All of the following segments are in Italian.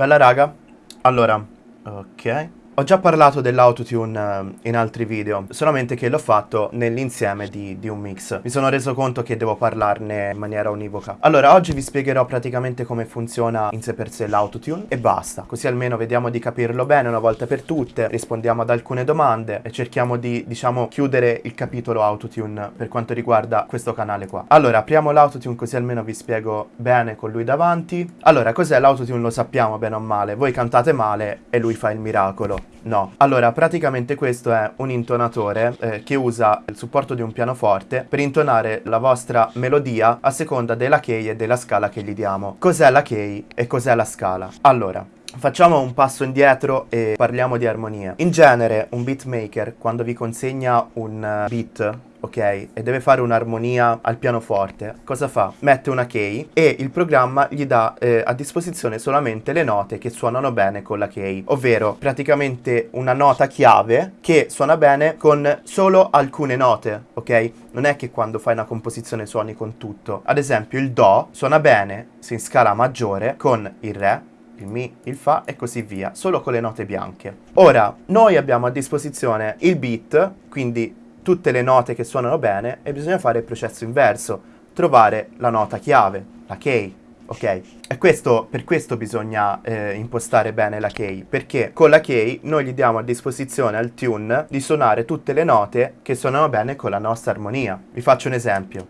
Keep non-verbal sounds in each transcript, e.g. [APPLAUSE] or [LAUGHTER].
Bella raga? Allora, ok. Ho già parlato dell'autotune eh, in altri video, solamente che l'ho fatto nell'insieme di, di, un mix. Mi sono reso conto che devo parlarne in maniera univoca. Allora, oggi vi spiegherò praticamente come funziona in sé per sé l'autotune e basta. Così almeno vediamo di capirlo bene una volta per tutte, rispondiamo ad alcune domande e cerchiamo di, diciamo, chiudere il capitolo autotune per quanto riguarda questo canale qua. Allora, apriamo l'autotune così almeno vi spiego bene con lui davanti. Allora, cos'è l'autotune? Lo sappiamo bene o male. Voi cantate male e lui fa il miracolo. No. Allora, praticamente questo è un intonatore eh, che usa il supporto di un pianoforte per intonare la vostra melodia a seconda della key e della scala che gli diamo. Cos'è la key e cos'è la scala? Allora, Facciamo un passo indietro e parliamo di armonia. In genere un beatmaker quando vi consegna un eh, beat ok? E deve fare un'armonia al pianoforte. Cosa fa? Mette una key e il programma gli dà eh, a disposizione solamente le note che suonano bene con la key, ovvero praticamente una nota chiave che suona bene con solo alcune note, ok? Non è che quando fai una composizione suoni con tutto. Ad esempio il Do suona bene se in scala maggiore con il Re, il Mi, il Fa e così via, solo con le note bianche. Ora, noi abbiamo a disposizione il beat, quindi tutte le note che suonano bene e bisogna fare il processo inverso, trovare la nota chiave, la key, ok? E questo, per questo bisogna eh, impostare bene la key, perché con la key noi gli diamo a disposizione al tune di suonare tutte le note che suonano bene con la nostra armonia. Vi faccio un esempio.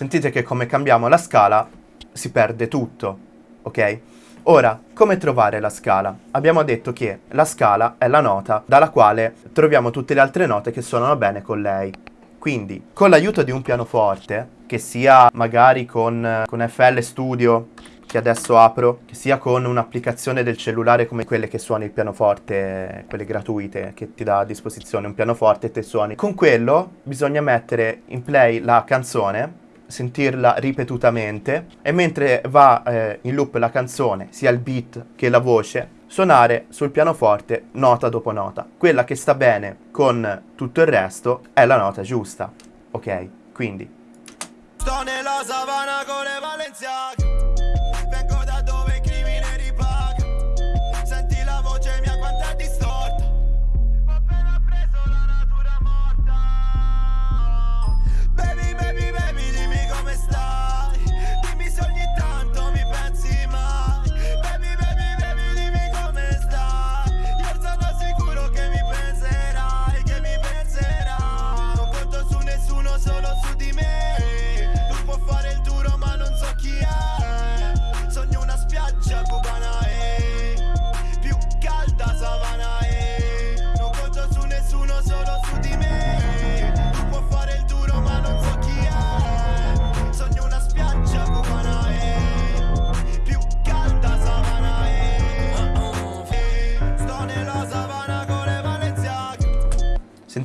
Sentite che come cambiamo la scala si perde tutto, ok? Ora, come trovare la scala? Abbiamo detto che la scala è la nota dalla quale troviamo tutte le altre note che suonano bene con lei. Quindi, con l'aiuto di un pianoforte, che sia magari con, con FL Studio, che adesso apro, che sia con un'applicazione del cellulare come quelle che suoni il pianoforte, quelle gratuite, che ti dà a disposizione un pianoforte e te suoni. Con quello bisogna mettere in play la canzone sentirla ripetutamente e mentre va eh, in loop la canzone, sia il beat che la voce, suonare sul pianoforte nota dopo nota. Quella che sta bene con tutto il resto è la nota giusta, ok? Quindi... Sto nella savana con le Valenziache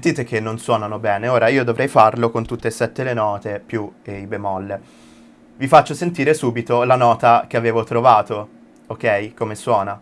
Sentite che non suonano bene, ora io dovrei farlo con tutte e sette le note più i bemolle. Vi faccio sentire subito la nota che avevo trovato, ok? Come suona.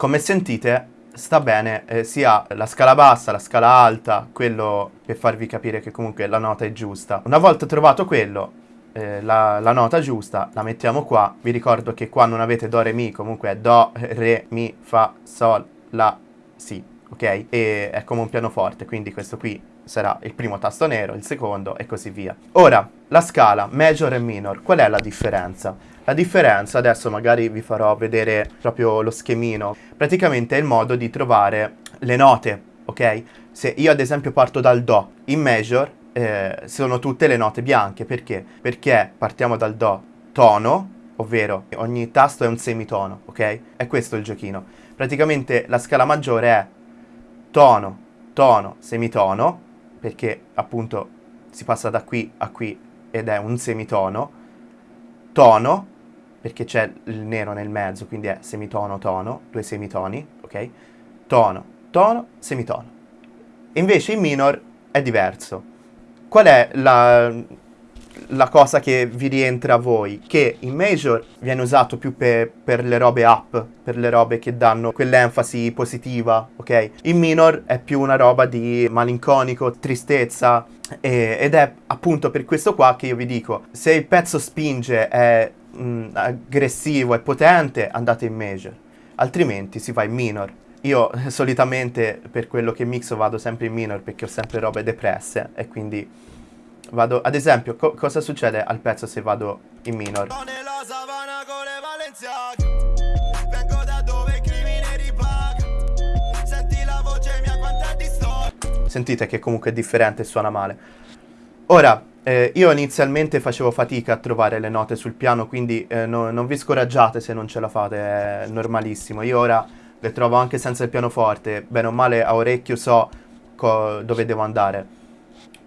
Come sentite sta bene eh, sia la scala bassa, la scala alta, quello per farvi capire che comunque la nota è giusta. Una volta trovato quello, eh, la, la, nota giusta, la mettiamo qua. Vi ricordo che qua non avete Do, Re, Mi, comunque è Do, Re, Mi, Fa, Sol, La, Si, ok? E è come un pianoforte, quindi questo qui sarà il primo tasto nero, il secondo e così via. Ora, la scala major e minor, qual è la differenza? La differenza, adesso magari vi farò vedere proprio lo schemino, praticamente è il modo di trovare le note, ok? Se io ad esempio parto dal Do, in major eh, sono tutte le note bianche, perché? Perché partiamo dal Do, tono, ovvero ogni tasto è un semitono, ok? È questo il giochino. Praticamente la scala maggiore è tono, tono, semitono, perché appunto si passa da qui a qui ed è un semitono, tono, perché c'è il nero nel mezzo, quindi è semitono, tono, due semitoni, ok? Tono, tono, semitono. Invece in minor è diverso. Qual è la, la cosa che vi rientra a voi, che in major viene usato più per, per le robe up, per le robe che danno quell'enfasi positiva, ok? In minor è più una roba di malinconico, tristezza, e, ed è appunto per questo qua che io vi dico, se il pezzo spinge, è mh, mm, aggressivo, è potente, andate in major, altrimenti si va in minor. Io [LAUGHS] solitamente per quello che mixo vado sempre in minor perché ho sempre robe depresse e quindi Vado, ad esempio, co cosa succede al pezzo se vado in minor? Sentite che comunque è differente e suona male. Ora, eh, io inizialmente facevo fatica a trovare le note sul piano, quindi eh, no, non vi scoraggiate se non ce la fate, è normalissimo. Io ora le trovo anche senza il pianoforte, bene o male a orecchio so dove devo andare.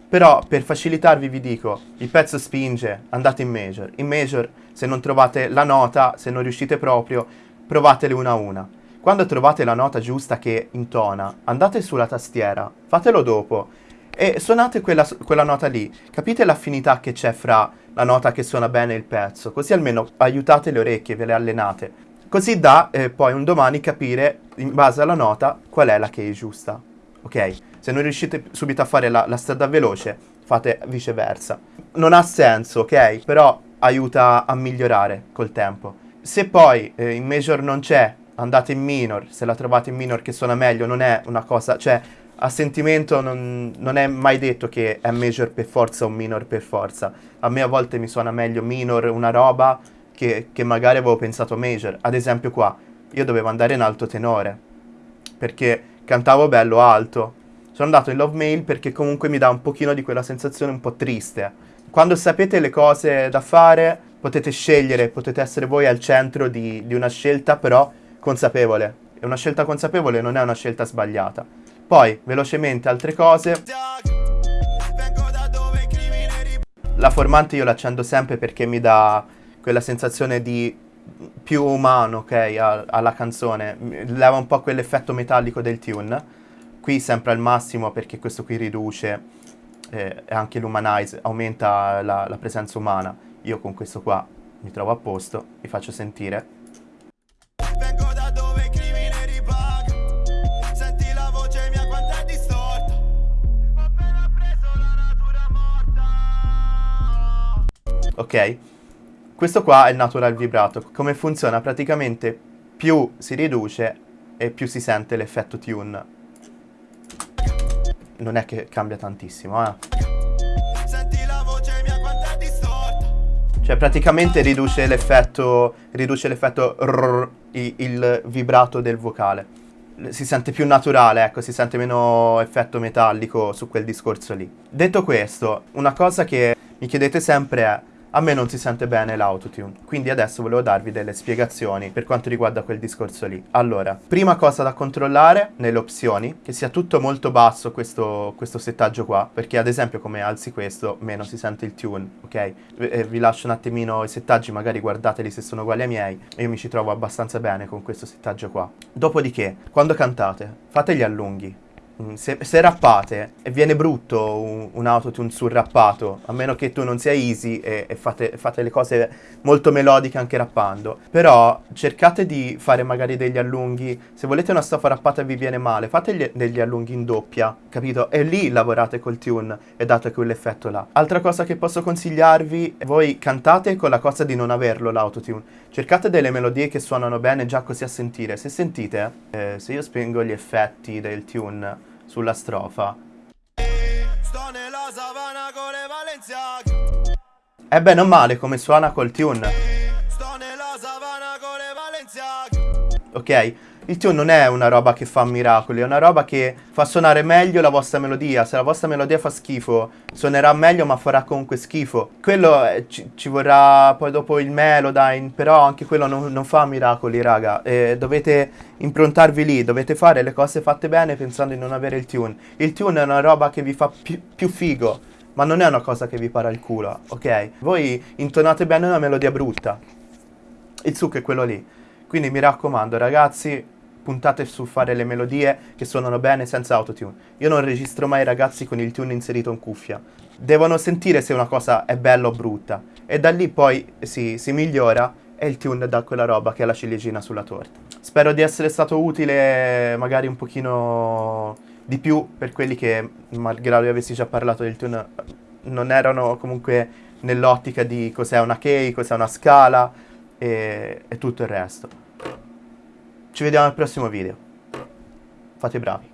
Però per facilitarvi vi dico, il pezzo spinge, andate in major. In major, se non trovate la nota, se non riuscite proprio, provatele una a una. Quando trovate la nota giusta che intona, andate sulla tastiera, fatelo dopo e suonate quella, quella nota lì. Capite l'affinità che c'è fra la nota che suona bene e il pezzo, così almeno aiutate le orecchie, ve le allenate. Così da eh, poi un domani capire, in base alla nota, qual è la che è giusta. Ok? Se non riuscite subito a fare la, la strada veloce, fate viceversa. Non ha senso, ok? Però aiuta a migliorare col tempo. Se poi eh, in major non c'è, andate in minor, se la trovate in minor che suona meglio, non è una cosa, cioè a sentimento non, non, è mai detto che è major per forza o minor per forza. A me a volte mi suona meglio minor una roba che, che magari avevo pensato major. Ad esempio qua, io dovevo andare in alto tenore, perché cantavo bello alto, sono andato in Love Mail perché comunque mi dà un pochino di quella sensazione un po' triste. Quando sapete le cose da fare, potete scegliere, potete essere voi al centro di, di una scelta, però consapevole. E una scelta consapevole non è una scelta sbagliata. Poi, velocemente, altre cose. La formante io l'accendo sempre perché mi dà quella sensazione di più umano, ok, alla canzone. Leva un po' quell'effetto metallico del tune Qui sempre al massimo perché questo qui riduce eh, anche l'humanize, aumenta la, la presenza umana. Io con questo qua mi trovo a posto, vi faccio sentire. Ok Questo qua è il natural vibrato Come funziona? Praticamente più si riduce e più si sente l'effetto tune non è che cambia tantissimo, eh. Cioè praticamente riduce l'effetto riduce l'effetto il, il vibrato del vocale. Si sente più naturale, ecco, si sente meno effetto metallico su quel discorso lì. Detto questo, una cosa che mi chiedete sempre è a me non si sente bene l'autotune, quindi adesso volevo darvi delle spiegazioni per quanto riguarda quel discorso lì. Allora, prima cosa da controllare nelle opzioni, che sia tutto molto basso questo, questo settaggio qua, perché ad esempio come alzi questo, meno si sente il tune, ok? E vi lascio un attimino i settaggi, magari guardateli se sono uguali ai miei, io mi ci trovo abbastanza bene con questo settaggio qua. Dopodiché, quando cantate, fate gli allunghi, se, se, rappate e viene brutto un, un, autotune sul rappato, a meno che tu non sia easy e, e fate, fate, le cose molto melodiche anche rappando, però cercate di fare magari degli allunghi, se volete una stoffa rappata e vi viene male, fate gli, degli allunghi in doppia, capito? E lì lavorate col tune e date quell'effetto là. Altra cosa che posso consigliarvi, voi cantate con la cosa di non averlo l'autotune, cercate delle melodie che suonano bene già così a sentire, se sentite, eh, se io spengo gli effetti del tune sulla strofa. Le È bene o male come suona col tune. Ok? Il tune non è una roba che fa miracoli, è una roba che fa suonare meglio la vostra melodia. Se la vostra melodia fa schifo, suonerà meglio ma farà comunque schifo. Quello è, ci, ci, vorrà poi dopo il Melodyne, però anche quello non, non fa miracoli, raga. E dovete improntarvi lì, dovete fare le cose fatte bene pensando di non avere il tune. Il tune è una roba che vi fa più, più figo, ma non è una cosa che vi para il culo, ok? Voi intonate bene una melodia brutta. Il succo è quello lì. Quindi mi raccomando, ragazzi, puntate su fare le melodie che suonano bene senza autotune. Io non registro mai i ragazzi con il tune inserito in cuffia. Devono sentire se una cosa è bella o brutta. E da lì poi si, si migliora e il tune dà quella roba che è la ciliegina sulla torta. Spero di essere stato utile magari un pochino di più per quelli che, malgrado io avessi già parlato del tune, non erano comunque nell'ottica di cos'è una key, cos'è una scala e, e tutto il resto. Ci vediamo al prossimo video. Fate bravi.